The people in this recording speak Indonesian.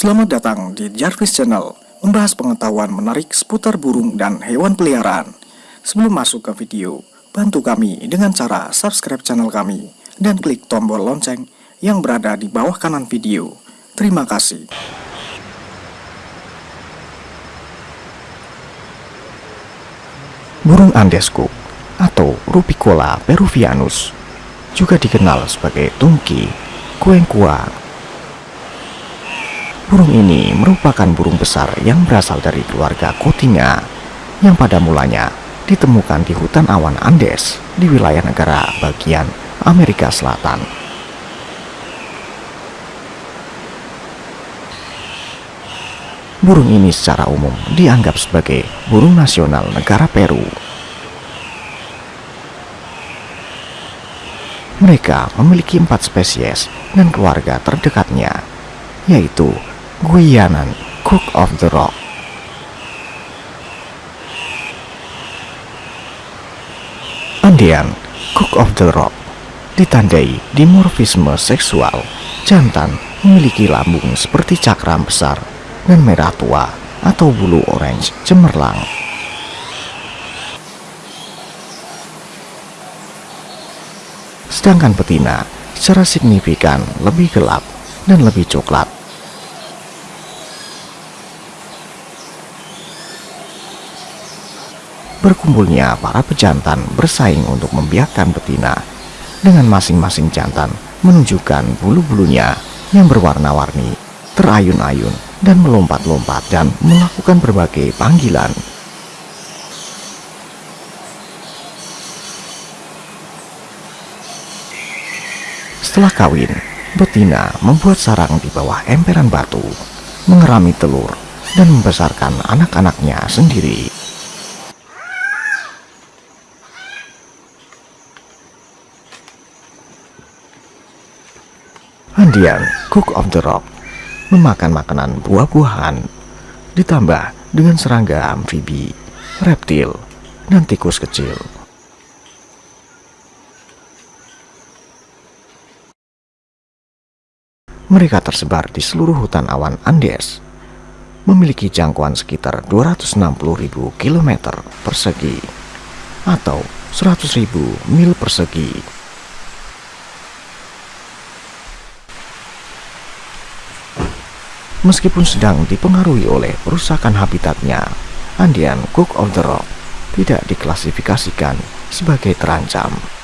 Selamat datang di Jarvis Channel, membahas pengetahuan menarik seputar burung dan hewan peliharaan. Sebelum masuk ke video, bantu kami dengan cara subscribe channel kami dan klik tombol lonceng yang berada di bawah kanan video. Terima kasih. Burung Andes Cook atau Rupicola peruvianus juga dikenal sebagai tungki, kuengkua, Burung ini merupakan burung besar yang berasal dari keluarga Kotinga yang pada mulanya ditemukan di hutan awan Andes di wilayah negara bagian Amerika Selatan. Burung ini secara umum dianggap sebagai burung nasional negara Peru. Mereka memiliki empat spesies dan keluarga terdekatnya, yaitu Guyanan Cook of the Rock. Andean Cook of the Rock ditandai dimorfisme seksual jantan memiliki lambung seperti cakram besar dan merah tua atau bulu orange cemerlang. Sedangkan betina secara signifikan lebih gelap dan lebih coklat berkumpulnya para pejantan bersaing untuk membiarkan betina dengan masing-masing jantan menunjukkan bulu-bulunya yang berwarna-warni, terayun-ayun dan melompat-lompat dan melakukan berbagai panggilan. Setelah kawin, betina membuat sarang di bawah emperan batu, mengerami telur, dan membesarkan anak-anaknya sendiri. Andian, Cook of the Rock, memakan makanan buah-buahan, ditambah dengan serangga amfibi, reptil, dan tikus kecil. Mereka tersebar di seluruh hutan awan Andes, memiliki jangkauan sekitar 260.000 km persegi atau 100.000 mil persegi Meskipun sedang dipengaruhi oleh perusakan habitatnya, Andean Cook of the Rock tidak diklasifikasikan sebagai terancam.